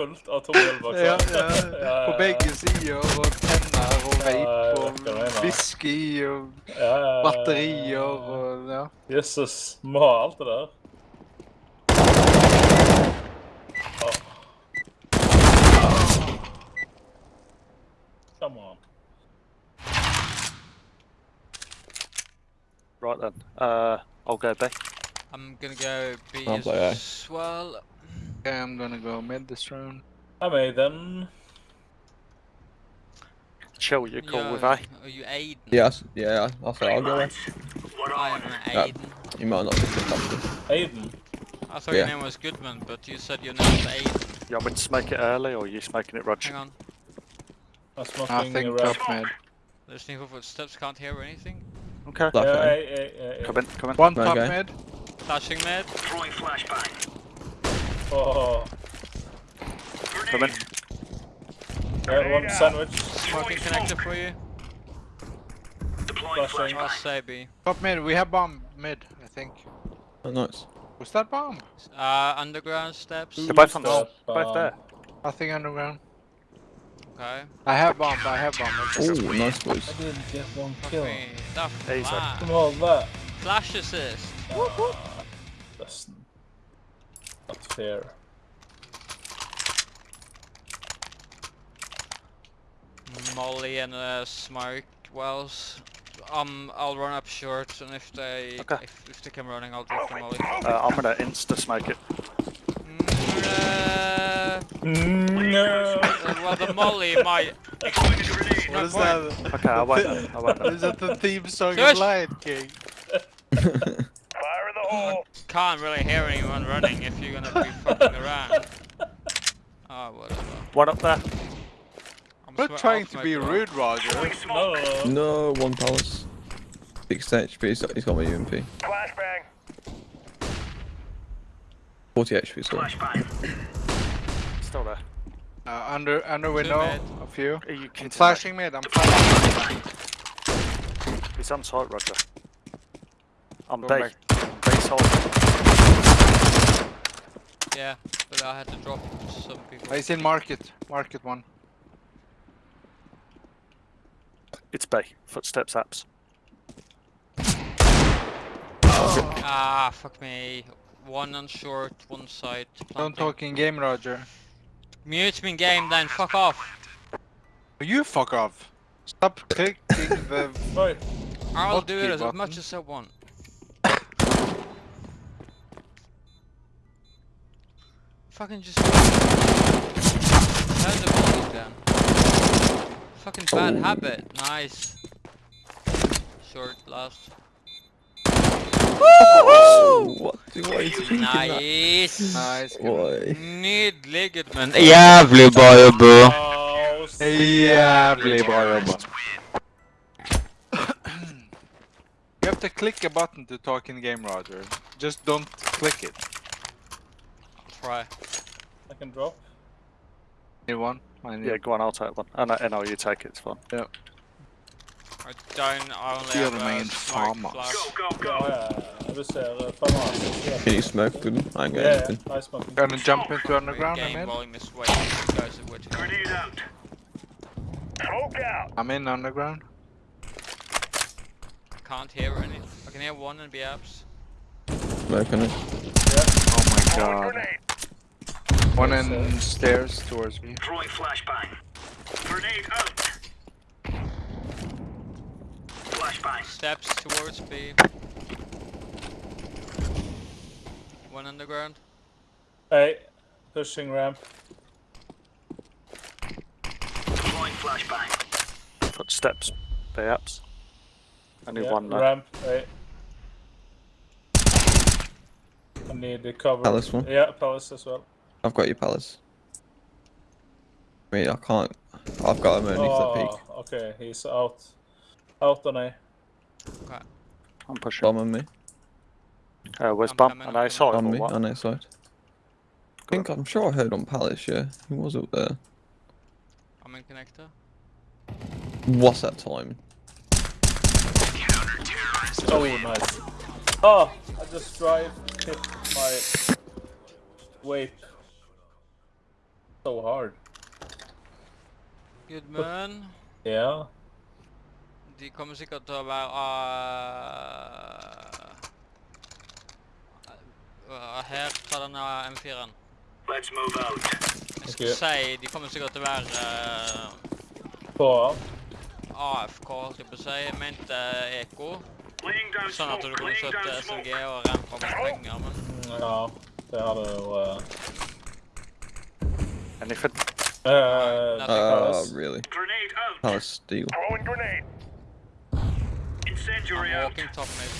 fullt av tommelbokser. Ja, ja. På begge sider. Og tenner og vape og whisky og Ja, ja, ja, ja. batterier og ja. Jesus, må ha alt det der. Come on. Right then. Uh, I'll go B. I'm gonna go B I'll as well. Okay, I'm gonna go mid this round. I made then. Chill, you cool Yo, with A? Are you Aiden? Yes, yeah, I'll say I'll go there. I'm Yeah. You might not be picked up. Aiden. I thought Yeah. your name was Goodman, but you said your name was Aiden. You want me to smoke it early or you smoking it, Roger? Hang on. I'm I smoking think around. top mid. Listening for footsteps, can't hear anything. Okay. Black Yeah, eye. hey, hey, hey, hey. Come in, come in. One top Okay. mid. Flashing mid. Oh, Come in. yeah, one sandwich. Smoking connector for you. Flashing. I'll say B. Top mid. We have bomb mid, I think. Oh, nice. Was that bomb? Uh, underground steps. They're both on the, both there. Nothing underground. Okay. I have bomb. I have bomb. Okay. Oh, nice boys. I didn't get one kill. me. That flash. Come on, that. Flash assist. Ah, That's not fair. Molly and uh, smoke wells. Um, I'll run up short, and if they Okay. if, if they come running, I'll drop the molly. Uh, I'm gonna insta smoke it. Mm, uh, No. uh, well, the molly might. What is that? Okay, I won't then. I won't then. Is that the theme song Shush. of Lion King? Can't really hear anyone running if you're gonna be fucking around. Oh, whatever. One up there. I'm I'm not trying to be well. rude, Roger. No, no, no. No, one palace. 6 HP, he's got, he's got my UMP. Flashbang. 40 HP, sorry. Still there. Uh, under under window, mid. a few. Are you I'm flashing mid. I'm flashing. me? He's on site, Roger. I'm B. Go back. B. Yeah, but I had to drop some people. He's in market. Market one. It's Bay. Footsteps apps. Ah, fuck me. One on short, one side. Don't talk in game, Roger. Mute me in game then, fuck off. You fuck off. Stop clicking the. Right. I'll do it as button. much as I want. Fucking just. Turn the volume down. Fucking bad Oh. habit. Nice. Short last. What do I think Nice. Nice. Boy. Need ligament. Jävlig bra jobbat. S- Jävligt bra jobbat. You have to click a button to talk in game, Roger. Just don't click it. Try. I can drop. Need one? I need Yeah, go on, I'll take one. Oh, no, no, you take it, it's fine. I don't. I only You're have the main a smoke farmer. flash. Oh, ja, ja, ja. Du ser uh, farmasen. Can you smoke with him? I ain't got Yeah, yeah. anything. Nice smoking. Gonna jump into underground Game and mid. volume is way too of which I'm in underground. can't hear any. I can hear one in the apps. Smoke on it. Oh my god. One in stairs towards me. Throwing flashbang. Grenade out. Flashbang. Steps towards B. One underground. Hey, pushing ramp. Deploying flashbang. Footsteps. B apps. Only Yeah, one there. ramp. Hey. I need the cover. Palace one. Yeah, palace as well. I've got your palace. Wait, I can't. I've got him underneath that peak. Oh, okay, he's out. Out on A. I'm pushing. Bomb on me. Uh, where's I'm Bum? coming, An I'm A side On me, on that side. I think I'm sure I heard on Palace, yeah. He was up there. I'm in connector. What's that time? Oh, nice. Oh, I just drive, hit my vape. So hard. Good man. Ja. De kommer sikkert til å være uh, Her, ta denne M4-en. Let's move out. Jeg skal si de kommer sikkert til å være uh, På AFK, holdt jeg på si. Jeg mente Eko. Sånn at du kunne SLG smoke. og rent fra penger, men Ja, det hadde jo uh, Anything? uh, Nothing. Uh, Palace. really? Grenade out. Palace steel. Throwing grenade. Incendiary I'm out. walking top mid.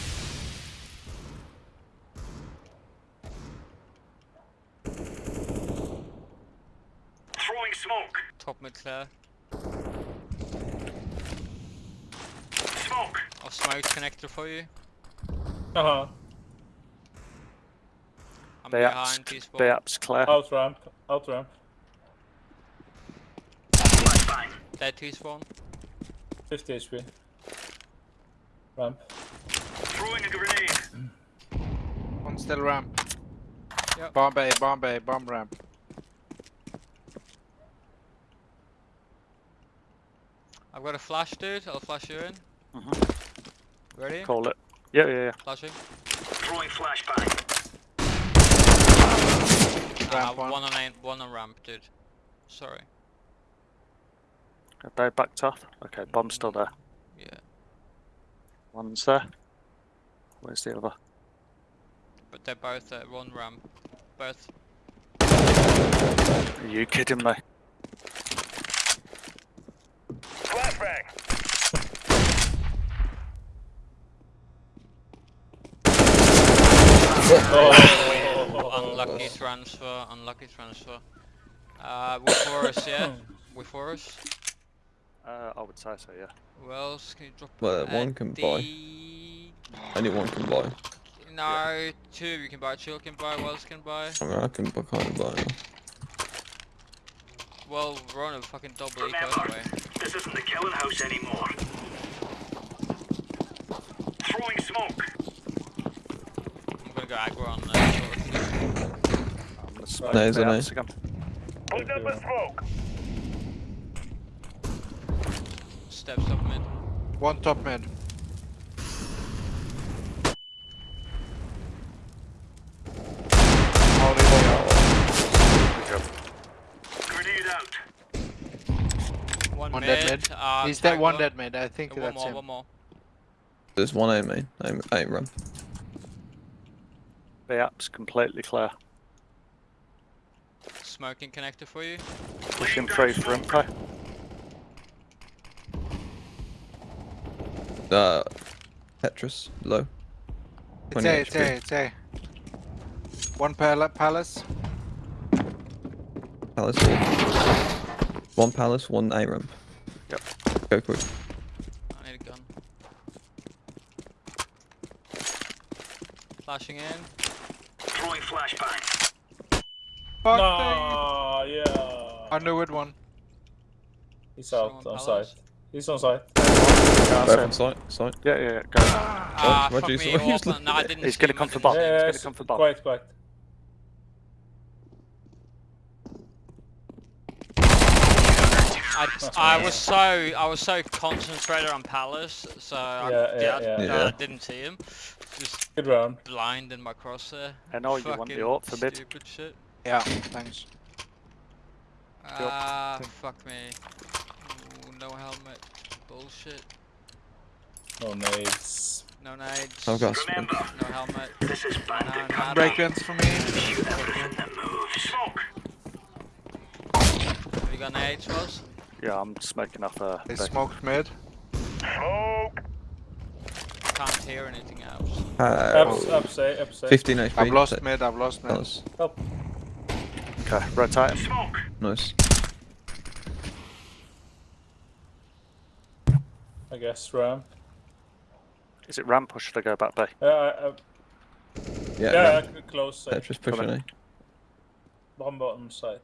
Throwing smoke. Top mid clear. Smoke. I'll smoke connector for you. Uh-huh. I'm Bayap's, behind T-spawn. Bayap's clear. Out ramp. Out ramp. Flashbang. Dead T-spawn. 50 HP. Ramp. Throwing a grenade. One still ramp. Yep. Bomb A, bomb A, bomb ramp. I've got a flash, dude. I'll flash you in. Mhm. Ready? Call it. Yeah, yeah, yeah. Flashing. Throwing flashbang. Uh, one. one. on aim, one on ramp, dude. Sorry. Are they backed off? Okay, bomb's still there. Yeah. One's there. Where's the other? But they're both at one ramp. Both. Are you kidding me? Flashbang. Oh, Unlucky transfer. Unlucky transfer. Uh, with Forest, yeah. With Forest. Uh, I would say so, yeah. Who else can you drop? Well, one can buy. D- Anyone can buy. No, two you can buy. Chill can buy. Who else can buy? I mean, I can buy, kind of buy. Well, we're on a fucking double eco anyway. this isn't the killing house anymore. Throwing smoke. I'm gonna go aggro on uh, short. I'm gonna smoke There's an Bayap's again. Putting up a smoke. Steps up mid. One top mid. Holding me up. Good job. Grenade out. One, One mid. dead mid. Uh, He's dead, one Tagler. dead mid. I think one that's more, him. one more. There's one A main. Aim, aim ramp. Bayap's completely clear. Smoking connector for you. Pushing through for Imco. Uh, Tetris low. It's 20 A, it's A, it's A. One pal palace. Palace. One palace, one A ramp. Yep. Go quick. I need a gun. Flashing in. Throwing flashbang. Fuck no, yeah. me. I knew it one. He's out Someone on Palace. site. He's on site. Yeah, Both I site. Site. yeah, yeah, yeah. Go. Ah, what fuck do me. say? He's open- No, I didn't He's gonna come for didn't bomb. see. He's gonna come for bomb. quiet, quiet. I, I was so I was so concentrated on Palace, so I, Yeah, yeah, I- yeah. I didn't see him. Just Good round. blind in my crosshair. I know you want the Fucking AWP for mid. Stupid shit. Yeah, thanks. Ah, fuck me. Ooh, no helmet. Bullshit. No nades. No nades. I've got smoke. Remember, No helmet. this is No bandit nada. Break guns for me. Shoot everything that moves. Smoke. Have you got nades, Ross? Yeah, I'm smoking off uh, They B. smoked mid. Smoke. Can't hear anything else. Ups, Uh, up, say, up, say. 15 HP. I've lost Tet- mid, I've lost mid. Palace. Okay, rotate him. Smoke. Nice. I guess ramp. Is it ramp or should I go back B? Yeah, I, I, Yeah. yeah, ramp. I- close. Say. Tetris pushing Come A. in. Eh? Bomb bottom side.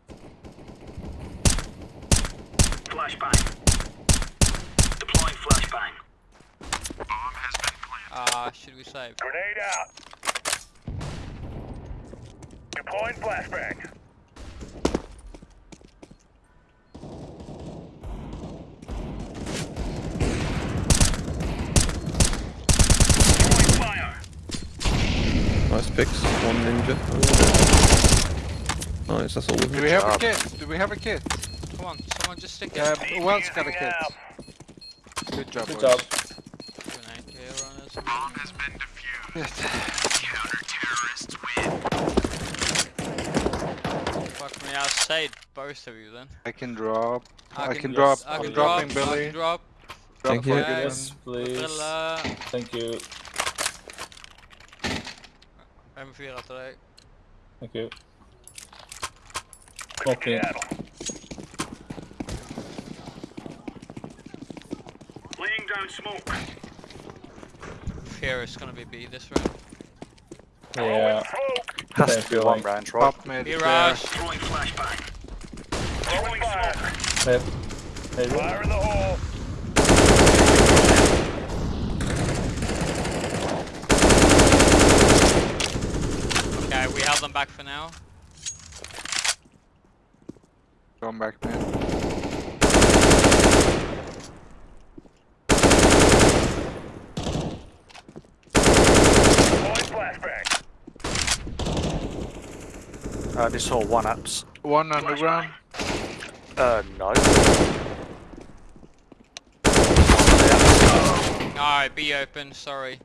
Flashbang. Deploying flashbang. Bomb has been planted. Ah, should we save? Grenade out. Deploying flashbang. Fix, one ninja. Nice, that's all of Do we have a job. kit? Do we have a kit? Come on, someone just stick it. Yeah, who else got a kit? Good job, Good boys. job. Grenade here on us. Fuck me, I'll save both of you then. I can drop. I can Yes, drop. I I'm can dropping drop, I Billy. can drop. Drop Thank you. good Yes, please. Thank you. M4 til deg. Thank you. Smoking. Laying down smoke. Fear is gonna be B this round. Yeah. Has Same to be one feeling. range, right? Top mid. B clear. rush. Throwing flashbang. Throwing smoke. Yep. Fire in the hole. Okay, we have them back for now. Going back mid. Throwing flashbang. Uh, this whole one apps. One underground. Uh, no. Alright, B open, sorry.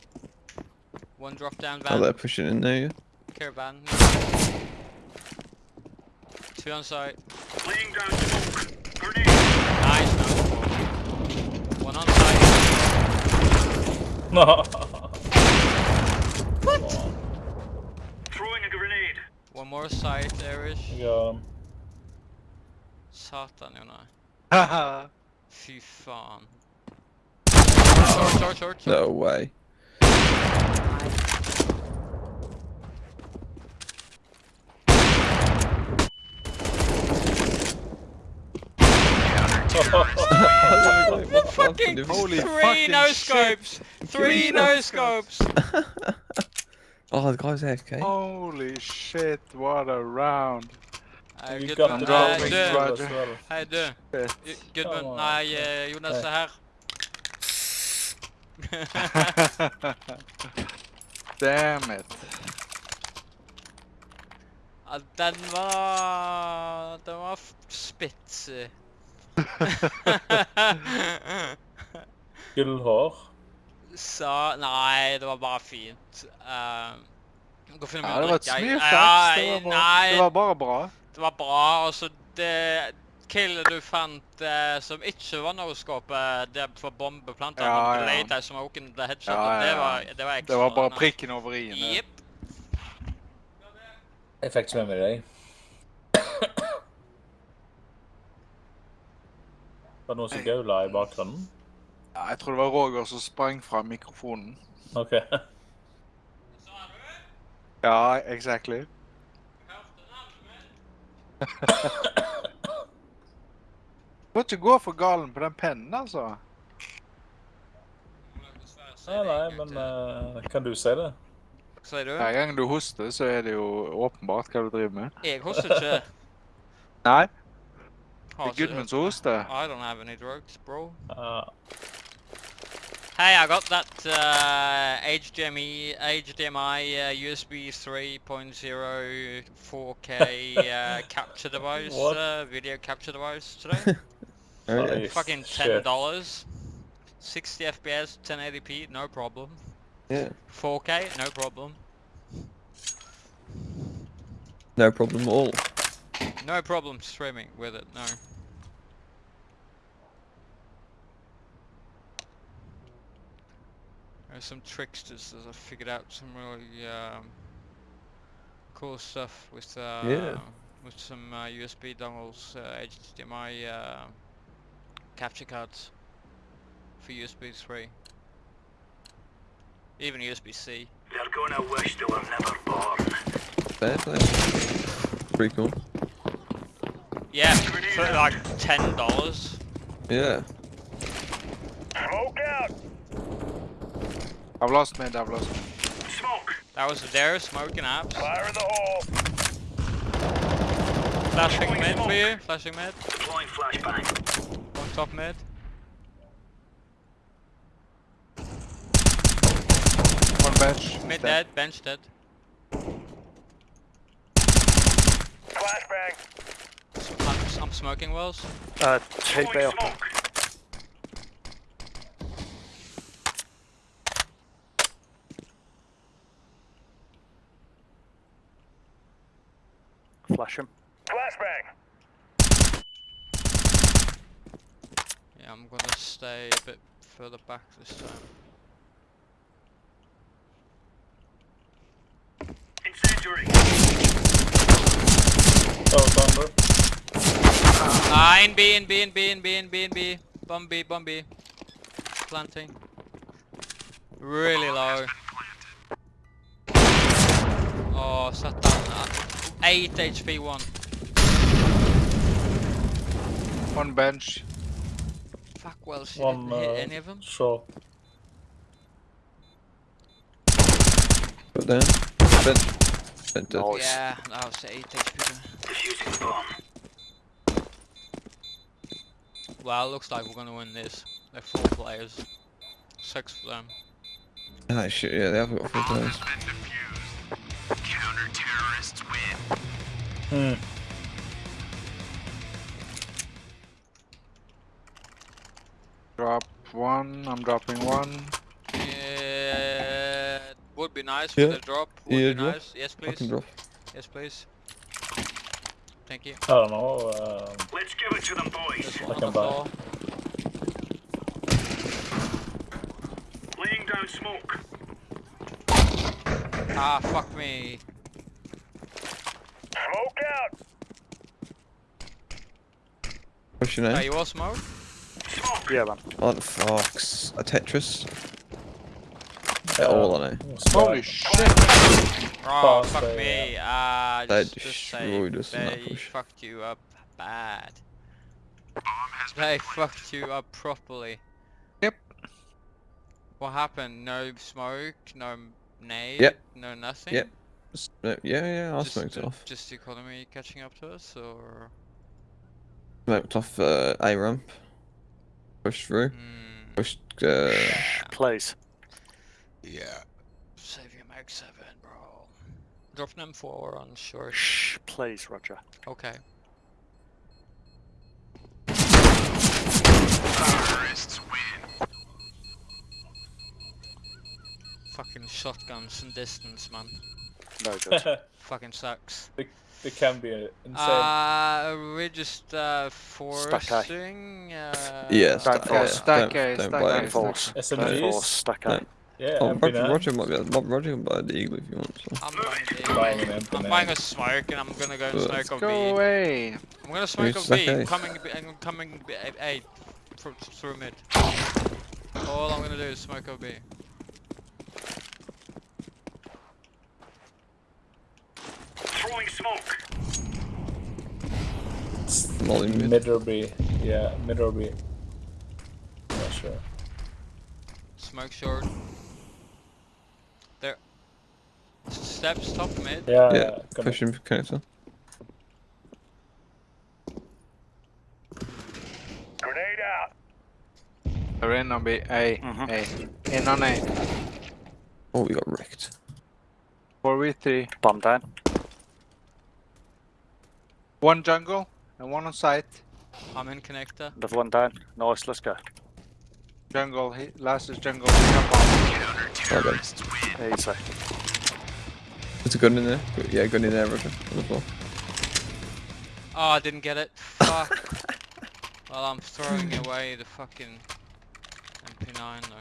One drop down Oh, van. they're pushing in there, yeah. Care van. Two on site. Laying down smoke. Grenade. Nice, no. One on site. No. Throwing a grenade. One more site there-ish. Ja. Satan Jonna. Haha. Fy fan. Short, short, short, short. No way. Fucking Holy three fucking no shit. scopes! Three no scopes! oh, the guy's AFK. Holy shit, what a round. Uh, You good got the I'm Nei, dropping du. right- as well. Hei, du. Shit. Ju- Gudmund. Come on. Nei, eh, Jonas er her. Damn it. Ja, den var... Den var f- spitsig. Gullhår. Så... Nei, det var bare fint. Uh, gå og finne meg Ja, det var et. Ja, Det var bra. Nei, Det var bare bra. det var bra. Altså, det killet du fant uh, som ikke var no-scope, det var bombeplanter, Ja, ja ja. later som opened the headshot, Ja, ja, det var, det var ekstra. Det var bare prikken over i-en. det. Jepp. Jeg fikk ikke med meg deg. Var det noen som gaula i bakgrunnen? Ja, jeg tror det var Roger som sprang fra mikrofonen. OK. Ja, exactly. Må ikke gå for galen på den pennen, altså. Nei, nei, men uh, kan du si det? Hva sier du? Hver gang du hoster, så er det jo åpenbart hva du driver med. Jeg hoster ikke. Nei, det Har er Gudmund som hoster. I don't have any drugs, bro. Ja. Hey, I got that uh, HDMI, HDMI uh, USB 3.0 4K uh, capture device, uh, video capture device today. Oh, Fucking ten dollars, 60 FPS, 1080p, no problem. yeah. 4K, no problem. No problem at all. No problem streaming with it, no. There's some tricksters that I figured out some really um, cool stuff with uh, Yeah. with some uh, USB dongles, uh, HDMI uh, capture cards for USB 3, even USB-C. They're gonna wish they were never born. Fair play. Pretty cool. Yeah, for like ten dollars. Yeah. Smoke out. I've lost mid, I've lost. Smoke. That was there smoking apps. Fire in the hole. Flashing Throwing mid for you. Flashing mid. Deploying flashbang. One top mid. One bench. Mid Dead. dead. Bench dead. Flashbang. I'm, I'm smoking wells. Uh, two Throwing B up. Flash him. Flashbang. Yeah, I'm gonna stay a bit further back this time. Incendiary. Oh, thunder. Ah, in B, in B, in B, in B, in B, in B. Bomb B, bomb B. Planting. Really low. Oh, sat down. Uh, 8 HP, 1. One bench. Fuck, well, she One, didn't uh, hit any of them. Short. Put down. Bent. Bent dead. Nice. Yeah, that was 8 HP. there. Defusing bomb. Well, it looks like we're gonna win this. They're 4 players. 6 for them. Ah shit, yeah, they have got four players. Counter terrorists win. Hmm. Drop one. I'm dropping one. Yeah, would be nice Yeah. for the drop. Would Yeah, be drop. nice. Yes, I can please. drop. Yes, please. Thank you. I don't know. Um, Let's give it to them, boys. There's one I can buy. Laying down smoke. Ah, fuck me. Smoke out. What's your name? Are you all smoke? Smoke. Yeah, man. What the fuck's a Tetris? Uh, all on it. Holy that? shit! Oh, Fast, fuck uh, me. Ah, They just, just say destroyed us in that they push. fucked you up bad. They fucked you up properly. Yep. What happened? No smoke, no nade, Yep. no nothing? Yep. Uh, Yeah, yeah, I Just, smoked it uh, off. Just the economy catching up to us, or? Smoked off uh, A ramp. Pushed through. Hmm. Pushed. Uh, Please. Yeah. Save your Mag 7, bro. Drop an M4 on short. Shh, please, Roger. Okay. Terrorists win. Fucking shotguns from distance, man. No good. Fucking sucks. they can be uh, insane. Uh, we're just uh, Stack A. forcing. Uh, yeah, Don't stack, force, yeah, stack don't, A, don't stack buy A, it. Don't force. SMGs? Don't force. Stack No. A. yeah, Oh, Roger, MP9. Roger might be able, Rob- Roger can buy the eagle if you want. So. I'm buying, the- Buying an I'm MP9. buying a smoke and I'm gonna go and Let's smoke Go of B. away. I'm gonna smoke of stack B. A. I'm coming, B- I'm coming B, A, A through, through mid. All I'm gonna do is smoke of B. Throwing smoke. Molly mid. Mid or B. Yeah, mid or B. Not sure. Smoke short. There. Steps top mid. Yeah, Yeah, gonna- pushing connector. Grenade out. They're in on B. A. Mhm. A. In on A. Oh, we got wrecked. 4v3. Bomb down. One jungle and one on site. I'm in connector. Another one down. Nice, let's go. Jungle. He, last is jungle. Jump on. Oh, God. Easy. There's a gun in there. Good- Yeah, gun in there, Roger. On the floor. Oh, I didn't get it. Fuck. well, I'm throwing away the fucking MP9 though.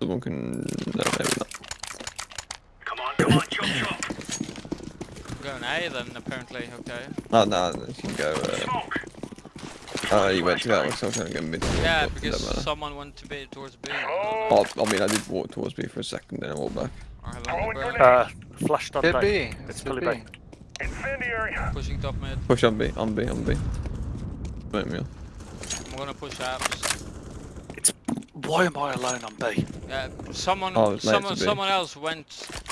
Someone can. No, maybe not. Come on, come on, chop chop. I'm going A then, apparently, okay. Oh, no, you can go. Uh, Smoke. Oh, you went to that one, so I was trying to go mid. Yeah, but because someone went to B towards B. Oh. I mean, I did walk towards B for a second, then I walked back. I have Throwing underground. grenade. Uh, flashed on Hit B. B. It's Hit fully B. B. Incendiary. Pushing top mid. Push on B, on B, on B. Smoke me off. I'm gonna push apps. Why am I alone on B? Yeah, someone, Oh, someone, someone else went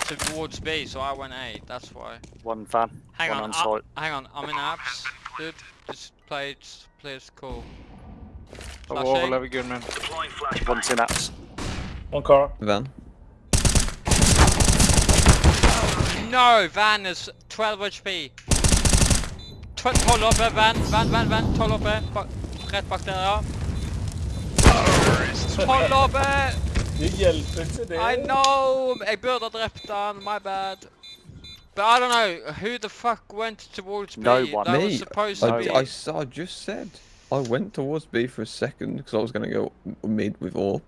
towards B, so I went A. That's why. One van. Hang one on, on I- hang on. I'm in apps, dude. Just play it, play it cool. Oh, Flash over A. level good man. Deploying flashbang. One's in apps. One car. Van. no! Van is 12 HP. Tw 12 oppe, van, van, van, van. 12 oppe. Bak, rett bak der, ja. 12 oppe! Det hjelper ikke det. I know! Jeg burde ha drept han, my bad. But I don't know, who the fuck went towards B? No one. That Me. was supposed I, to be... I, s- I just said I went towards B for a second because I was going to go mid with AWP.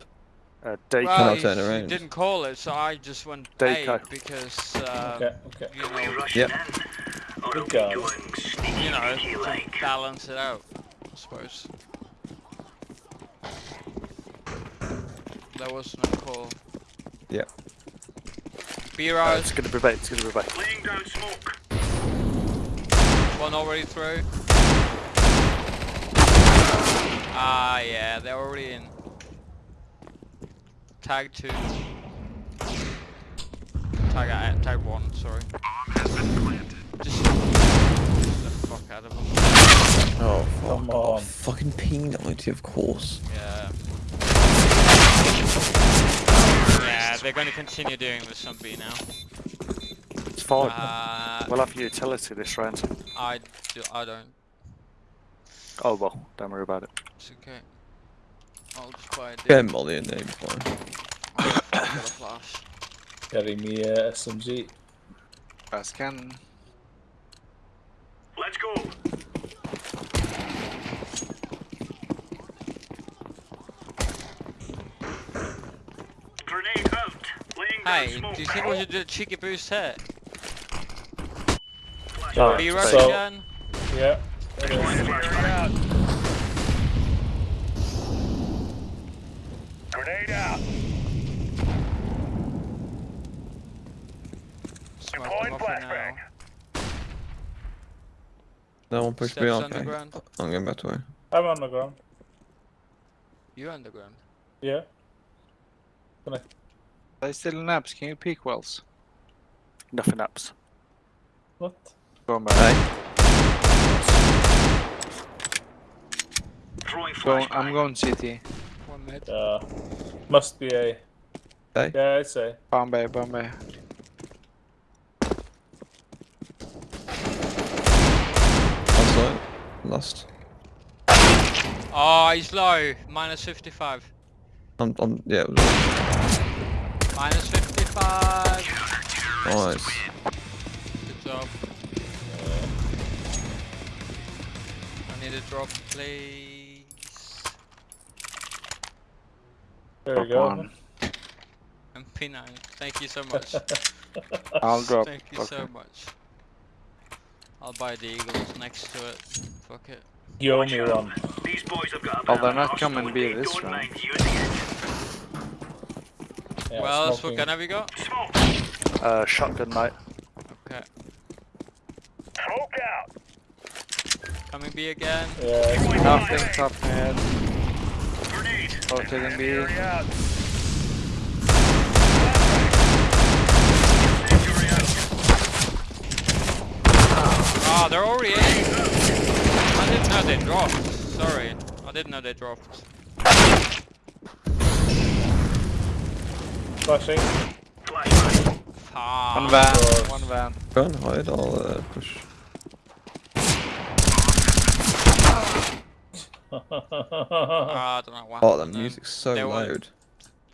Uh, Deco. Well, Can I you, turn you around? didn't call it, so I just went Deco. A because, um, Okay, okay. you We know, Yep. in. Or are Good we job. you know, to like? balance it out, I suppose. There was no call. Yep. B Uh, it's gonna be bait. It's gonna be bait. Laying down smoke. one already through. Ah, yeah, they're already in. Tag two. Tag, uh, tag one, sorry. Just get the fuck out of them. Oh, fuck. Come Oh, on. fucking ping 90, of course. Yeah. Yeah, they're going to continue doing this on B now. It's fine. Uh, we'll have utility this round. I, do, I don't. Oh well, don't worry about it. It's okay. I'll just buy a Get dip. Molly in there, fine. I've got a flash. Carry me uh, SMG. Fast cannon. Let's go. Grenade out. Laying down Hey, do you think we should do a cheeky boost here? Flash Oh, B so- rush so- again? Yeah. Deploying flashbang. Grenade out. Smoke Deploying them off for now. flashbang. No one pushed me Steps on. I'm going back to her. I'm on the ground. You underground. Yeah. They still in apps. Can you peek wells? Nothing apps. What? Going back. Hey, Go. I'm going CT. One mid. Uh, must be a. Hey. Yeah, I'd say. Bombay, Bombay. outside. Lost. Oh, he's low. Minus 55. I'm, I'm, yeah, it was Minus 55. nice. Good job. I need a drop, please. There we go. one. MP9. Thank you so much. I'll drop. Thank you so much. I'll buy the Eagles next to it. Fuck it. You owe me one. These boys have got Oh, they're not coming and B this don't round. Mind using it. Yeah, what else? What gun have you got? Smoke. Uh, shotgun, mate. Okay. Smoke out. Coming B again. Yeah, Nothing flashbang. top mid. Grenade. Rotating B. Incendiary out. Incendiary out. Ah, they're already in. I didn't know they dropped. Sorry. I didn't know they dropped. Flashing. Flashbang. Ah. One van. God. One van. Go and hide, I'll uh, push. Ah, I don't know what Oh, the happened then. music's so they were- loud.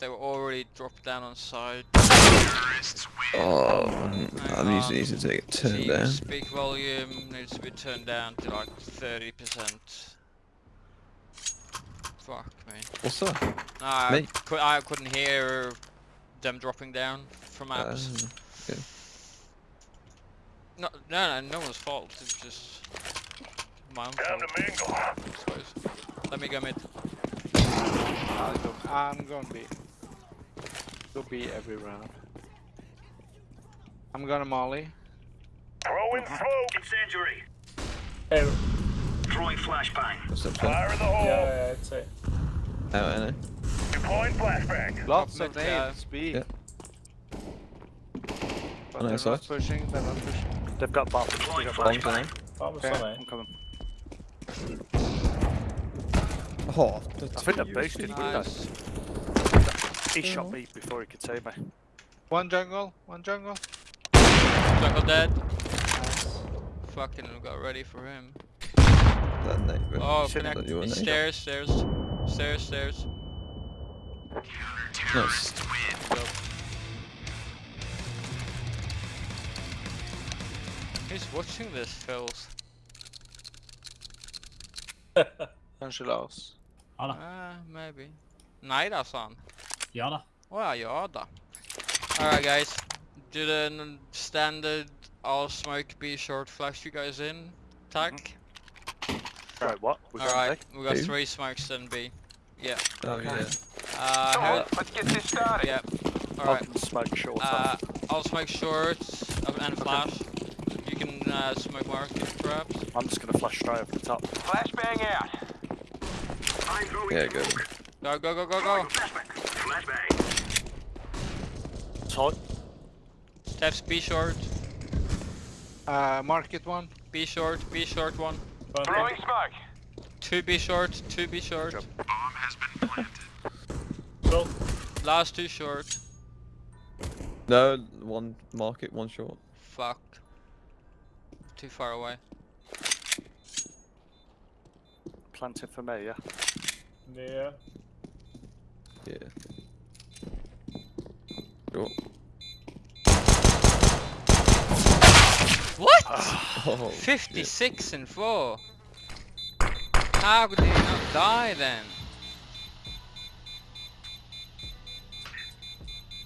They were already dropped down on side. Oh, man, that Hang music on. needs to take it turned Team down. Speak volume needs to be turned down to like 30%. Fuck me. What's that? No, I, Me? cou- I couldn't hear them dropping down from Uh, apps. okay. no, no, no, no one's fault. It's just my own Time fault, to mingle. Let me go mid. I'll go. I'm going B. Go B every round. I'm gonna molly. Throwing smoke. Incendiary. Hey, Throwing flashbang. what's? Fire in the hole. yeah, yeah, I'd say. Oh, I know. Deploying flashbang. Lots of mid, nades. B. Yeah. But On they're not pushing. They're not pushing. They've got bombs. They've got bombs. Bombs on flashbang. Okay. on I'm coming. Oh, I think they're boosted. Nice. He shot me before he could see me. One jungle. One jungle. Jungle dead. Fucking got ready for him. That name. Oh, connect. that you were name. Stairs, stairs, stairs, stairs. Nice. Go. Who's watching this, Phils? Kanske Lars. Ja da. Ah, maybe. Nej då, sa han. Ja da. Well, ja då. Alright guys, do the n- standard all smoke be short flash you guys in. Tack. Right, what? We're Alright, we got B? three smokes in B. Yeah. Oh yeah. Uh, how, let's get this started. yeah. I Alright. can smoke short Uh, I'll smoke shorts uh, and flash. You can uh, smoke market traps. I'm just gonna flash straight over the top. Flashbang out. I'm throwing Yeah, go. Go, go, go, go, go. Flashbang. Flashbang. Tight. Steps B short, Uh, market one. B short, B short one. Throwing smoke. Two B short, two B short. job. Go. Last two short. No, one market, one short. Fuck. Too far away. Planted for me, yeah. Yeah. Yeah. Short. What? Oh, shit. 56 and 4. How did he not die then?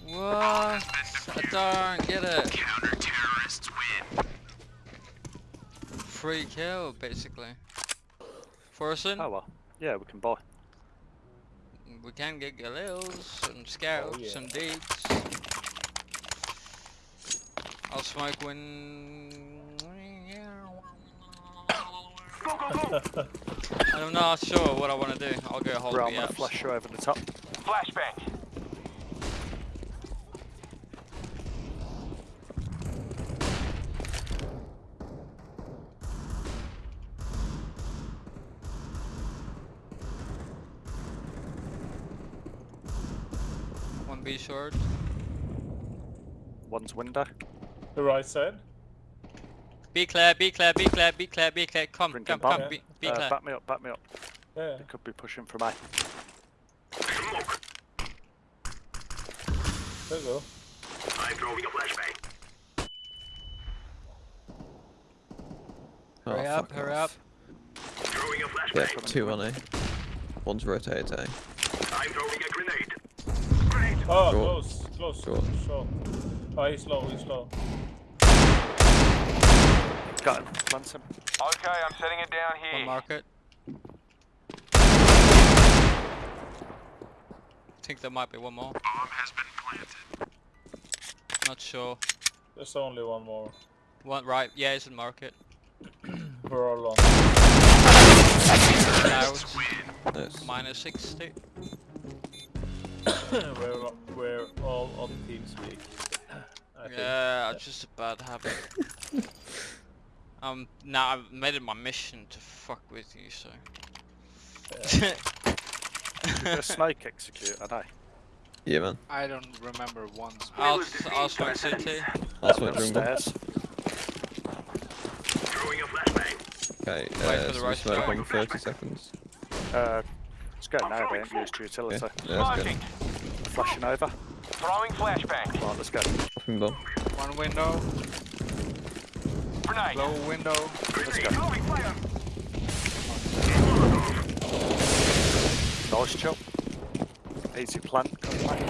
What? I don't get it. Counter terrorists win. Free kill, basically. Forsen, Oh well. Yeah, we can buy. we can get Galils, some scouts, oh, yeah. some deeds. I'll smoke when. Go, go, go. I'm not sure what I want to do. I'll go hold Right, I'm the gonna apps. flash you over the top. Flashbang. One B short. One's window. The right side. Be clear, be clear, be clear, be clear, be clear. Come, Bring come, them come. back. Be, be Uh, clear. back me up, back me up. Yeah. They could be pushing from A. Smoke. There you go. I'm throwing a flashbang. Oh, Hurry up, hurry off. up. Throwing a Yeah, flashbang. two on A. One's rotated A. I'm throwing a grenade. Grenade. Oh, Short. close, close, Short. short. Oh, he's low, he's low. Got him. Plant. Okay, I'm setting it down One market. think there might be one more. Bomb has been planted. Not sure. There's only one more. One right, yeah, it's in market. We're all on. Out. Nice. Minus 60. we're, we're all on TeamSpeak. I. Yeah, it's just a bad habit. Um, now I've made it my mission to fuck with you, so. The snake execute, I know. Yeah, man. I don't remember once. I'll, I'll smoke city. I'll switch jungle. Upstairs. Throwing a flashbang. Okay, Wait uh, for the so right smoke smoke. 30 seconds. Uh, let's go now, we ain't used utility. Yeah, yeah that's good. Smoking. Flashing over. Throwing flashbang. Right, let's go. Fucking bomb. One window, Grenade. low window. Grenade. Throwing fire. Nice chill. Easy plant. Come back.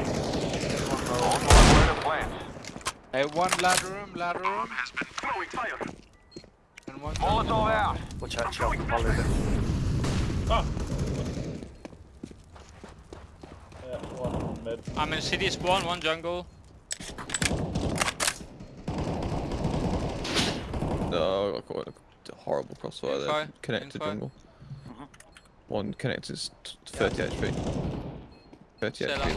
Hey, one ladder room, ladder room, Throwing fire. and one. Molotov out. Watch out, chill. I'll leave it. Ah! Yeah, one mid. I'm in city spawn, one jungle. Got a horrible crossfire there. Info, Connected info. jungle. Mhm. One connected is t- 30 HP. 30 Set HP.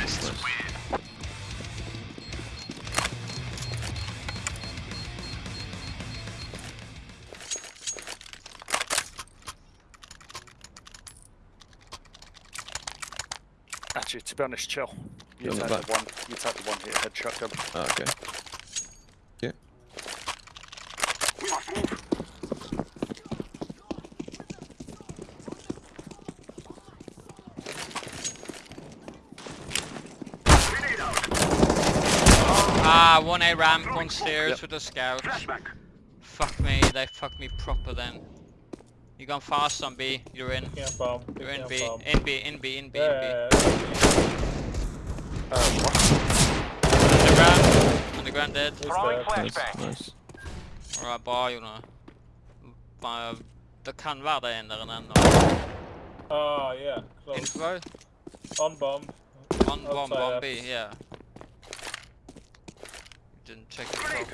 Nice. Actually, to be honest, chill. You You're take the the one. You take the one hit headshot gun. Ah, okay. Yeah. One A ramp, one stairs Yep. with a scout. Flashback. Fuck me, they fucked me proper then. You gone fast on B, you're in. Can't bomb. You're in can't B, bomb. in B, in B, in B, in B. Yeah, Uh, what? Underground, underground dead. he's Throwing dead. Nice, nice. Alright, bra Jonna. Bara, det kan være det ene der ennå. Oh, yeah. Close. Info, On bomb. one bomb, Outside bomb B, yeah. Didn't check the top.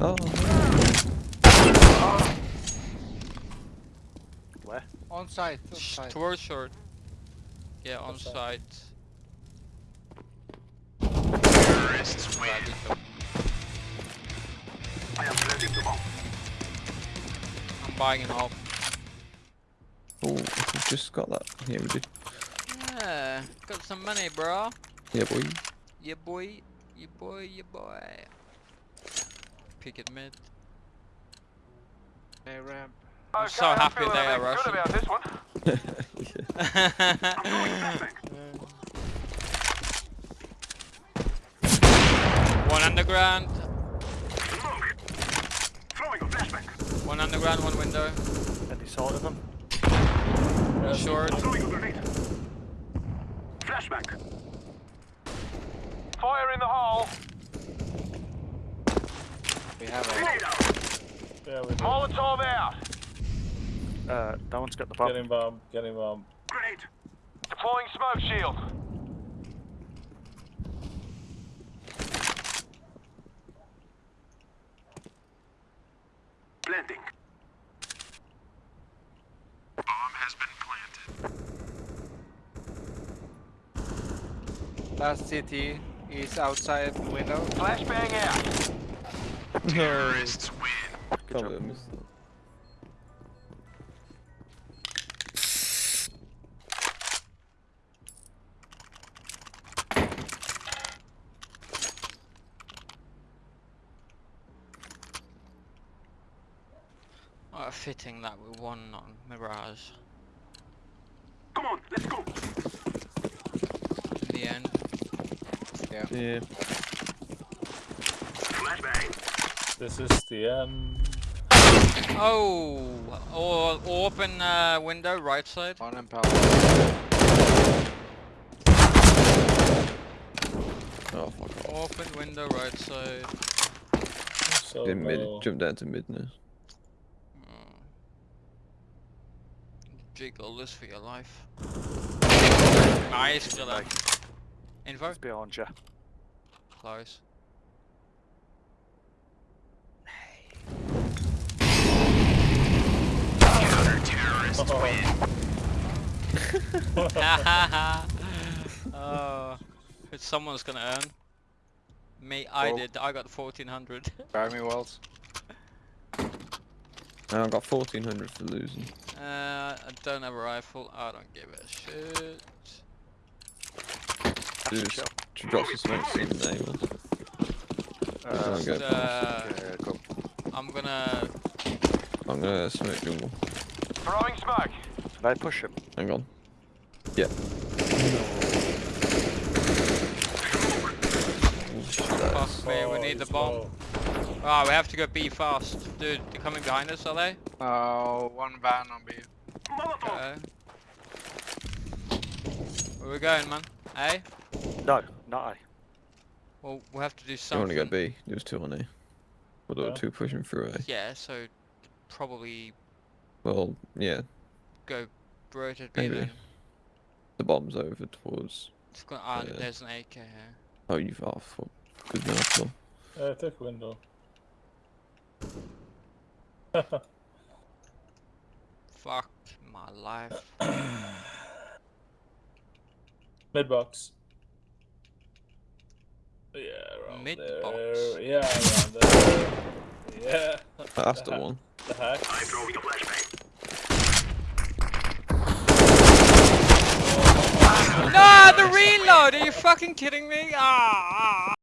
Oh, Where? On site, on site. Towards short. Yeah, on Outside. site. Terrorists win. Right, good job. I am planting the bomb. I'm buying an op. oh, we've just got that. Yeah, we did. Yeah, got some money, bro. Yeah, boy. Yeah, boy. Yeah, boy. Yeah, boy. Pick it mid. A ramp. I'm so I'm happy feeling they a are bit Russian. Good about this one. yeah. one underground. Smoke. Flashback. One underground, one window. Any sort of them? Yeah, Short. Throwing a grenade. Flashback. Fire in the hole. We have a Grenade out. Yeah, we did. Molotov out. Uh, that one's got the bomb. Getting bomb. Getting bomb. Grenade. Deploying smoke shield. Planting. Bomb has been planted. last CT is outside the window. Flashbang out. Terrorists win. Good job. believe I missed that. Oh, fitting that we won on Mirage Come on, let's go. in the end. Yeah. Flashbang. This is the end. Oh, or open uh, window right side. On and power. Oh, fuck off. Open window right side. So In mid, jump down to mid now. Mm. Jiggle this for your life. Nice, kill Like, Info? it's behind you. Close. Counter-terrorists Oh, oh, someone's gonna earn. Me, I Well- did. I got 1400. Buy me wells. And I got 1400 for losing. uh, I don't have a rifle. I don't give a shit. That's Just chill. to drop some smokes in there. was. Uh, Don't go Uh, past. yeah, go. I'm gonna. I'm gonna smoke jungle. Throwing smoke. Did I push him? Hang on. Yeah. Fuck me, we oh, need the bomb. low. Ah, we have to go B fast. Dude, they're coming behind us, are they? Oh, one van on B. Okay. Where we going, man? A? No, not I. Well, we'll have to do something. I something. want to go B. There was two on A. Well, there Yeah. were two pushing through A. Yeah, so probably Well, yeah. go rotate B Maybe. then. The bomb's over towards. It's gonna, ah, Yeah. there's an AK here. Oh, you've off. Well, good enough. Well. Uh, take window. Fuck my life. Mid box. Yeah, around Mid there. box. Yeah, around there. Yeah. That's the the one. The hack. I'm throwing a flashbang. no, the reload! Are you fucking kidding me? Ah! ah,